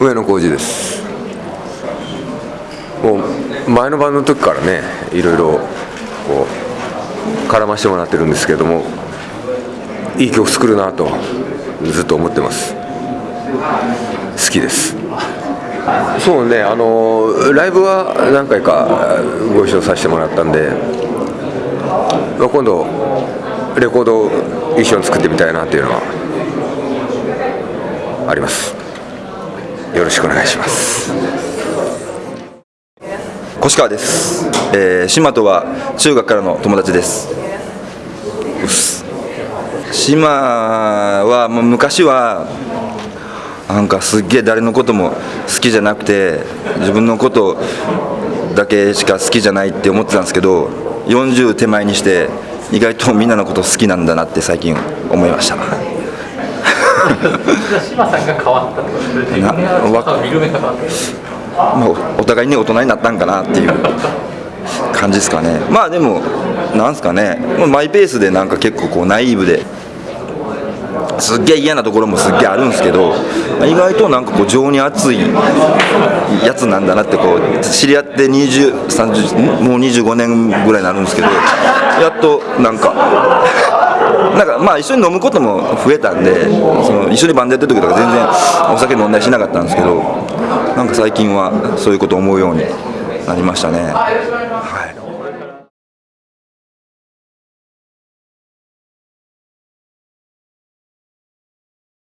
上野浩二です。もう前の晩の時からねいろいろこう絡ましてもらってるんですけどもいい曲作るなとずっと思ってます。好きです。そうねあのライブは何回かご一緒させてもらったんで今度レコードを一緒に作ってみたいなっていうのはあります。よろしくお願いします。越川です、えー、島とは中学からの友達です。島はもう昔はなんかすっげえ誰のことも好きじゃなくて自分のことだけしか好きじゃないって思ってたんですけど40手前にして意外とみんなのこと好きなんだなって最近思いました。島さんが変わったってこと。でなわか見る目が変わったお互いに大人になったんかなっていう感じですかね。まあでもなんですかね。マイペースでなんか結構こうナイーブですっげえ嫌なところもすっげえあるんですけど意外となんかこう情に熱いやつなんだなってこう知り合って20、30もう25年ぐらいになるんですけどやっとなんかなんかまあ一緒に飲むことも増えたんでその一緒にバンドやってる時とか全然お酒飲んだりしなかったんですけどなんか最近はそういうことを思うようになりましたね。はい